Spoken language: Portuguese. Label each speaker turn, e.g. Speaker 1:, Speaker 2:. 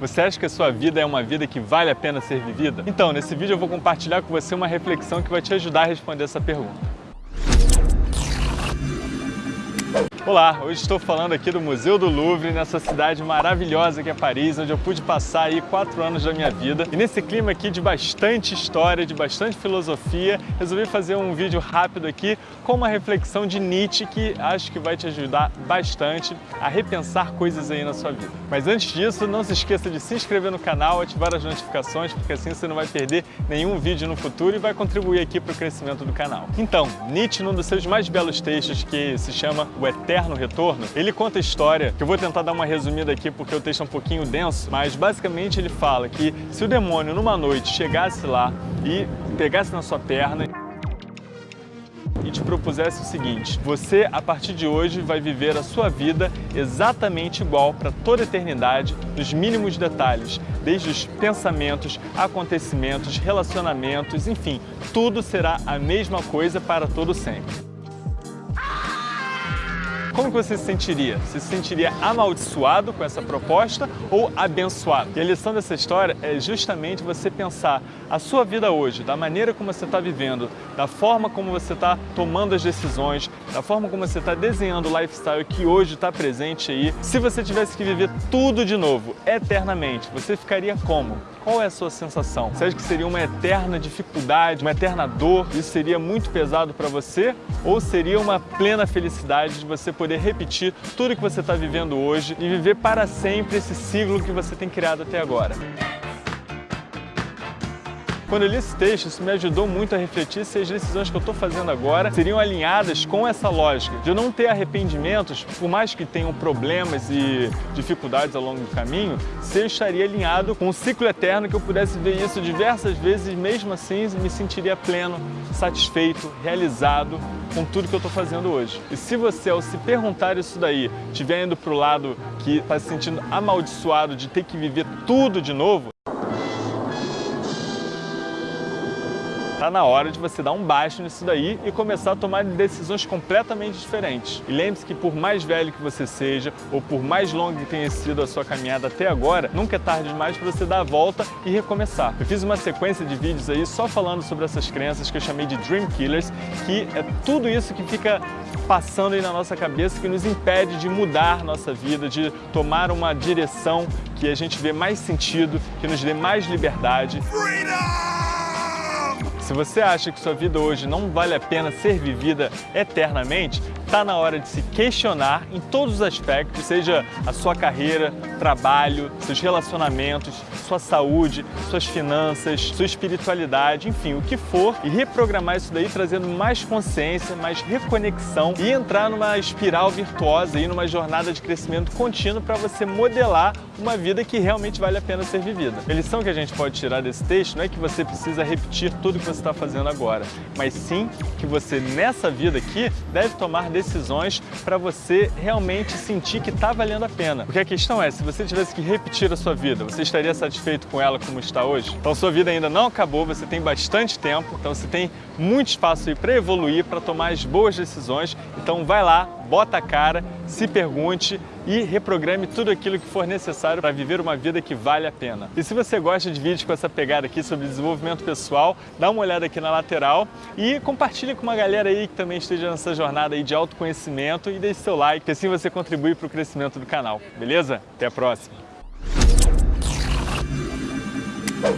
Speaker 1: Você acha que a sua vida é uma vida que vale a pena ser vivida? Então, nesse vídeo eu vou compartilhar com você uma reflexão que vai te ajudar a responder essa pergunta. Olá, hoje estou falando aqui do Museu do Louvre, nessa cidade maravilhosa que é Paris, onde eu pude passar aí quatro anos da minha vida. E nesse clima aqui de bastante história, de bastante filosofia, resolvi fazer um vídeo rápido aqui com uma reflexão de Nietzsche que acho que vai te ajudar bastante a repensar coisas aí na sua vida. Mas antes disso, não se esqueça de se inscrever no canal, ativar as notificações, porque assim você não vai perder nenhum vídeo no futuro e vai contribuir aqui para o crescimento do canal. Então, Nietzsche, num dos seus mais belos textos, que se chama O Eterno Retorno, ele conta a história, que eu vou tentar dar uma resumida aqui porque o texto é um pouquinho denso, mas basicamente ele fala que se o demônio numa noite chegasse lá e pegasse na sua perna e te propusesse o seguinte, você a partir de hoje vai viver a sua vida exatamente igual para toda a eternidade, nos mínimos detalhes, desde os pensamentos, acontecimentos, relacionamentos, enfim, tudo será a mesma coisa para todo sempre como você se sentiria? Você se sentiria amaldiçoado com essa proposta ou abençoado? E a lição dessa história é justamente você pensar a sua vida hoje, da maneira como você está vivendo, da forma como você está tomando as decisões, da forma como você está desenhando o lifestyle que hoje está presente aí. Se você tivesse que viver tudo de novo, eternamente, você ficaria como? Qual é a sua sensação? Você acha que seria uma eterna dificuldade, uma eterna dor? Isso seria muito pesado para você? Ou seria uma plena felicidade de você poder repetir tudo que você está vivendo hoje e viver para sempre esse ciclo que você tem criado até agora? Quando eu li esse texto, isso me ajudou muito a refletir se as decisões que eu estou fazendo agora seriam alinhadas com essa lógica de eu não ter arrependimentos, por mais que tenham problemas e dificuldades ao longo do caminho, se eu estaria alinhado com um ciclo eterno que eu pudesse ver isso diversas vezes e mesmo assim me sentiria pleno, satisfeito, realizado com tudo que eu estou fazendo hoje. E se você, ao se perguntar isso daí, estiver indo para o lado que está se sentindo amaldiçoado de ter que viver tudo de novo, Está na hora de você dar um baixo nisso daí e começar a tomar decisões completamente diferentes. E lembre-se que por mais velho que você seja, ou por mais longa que tenha sido a sua caminhada até agora, nunca é tarde demais para você dar a volta e recomeçar. Eu fiz uma sequência de vídeos aí só falando sobre essas crenças que eu chamei de Dream Killers, que é tudo isso que fica passando aí na nossa cabeça que nos impede de mudar nossa vida, de tomar uma direção que a gente vê mais sentido, que nos dê mais liberdade. Freedom! Se você acha que sua vida hoje não vale a pena ser vivida eternamente, está na hora de se questionar em todos os aspectos, seja a sua carreira, trabalho, seus relacionamentos, sua saúde, suas finanças, sua espiritualidade, enfim, o que for, e reprogramar isso daí trazendo mais consciência, mais reconexão e entrar numa espiral virtuosa e numa jornada de crescimento contínuo para você modelar uma vida que realmente vale a pena ser vivida. A lição que a gente pode tirar desse texto não é que você precisa repetir tudo que você está fazendo agora, mas sim que você nessa vida aqui deve tomar decisões para você realmente sentir que está valendo a pena. Porque a questão é, se você tivesse que repetir a sua vida, você estaria satisfeito com ela como está hoje? Então sua vida ainda não acabou, você tem bastante tempo, então você tem muito espaço aí para evoluir, para tomar as boas decisões. Então vai lá, bota a cara, se pergunte e reprograme tudo aquilo que for necessário para viver uma vida que vale a pena. E se você gosta de vídeos com essa pegada aqui sobre desenvolvimento pessoal, dá uma olhada aqui na lateral e compartilhe com uma galera aí que também esteja nessa jornada aí de autoconhecimento e deixe seu like, que assim você contribui para o crescimento do canal, beleza? Até a próxima!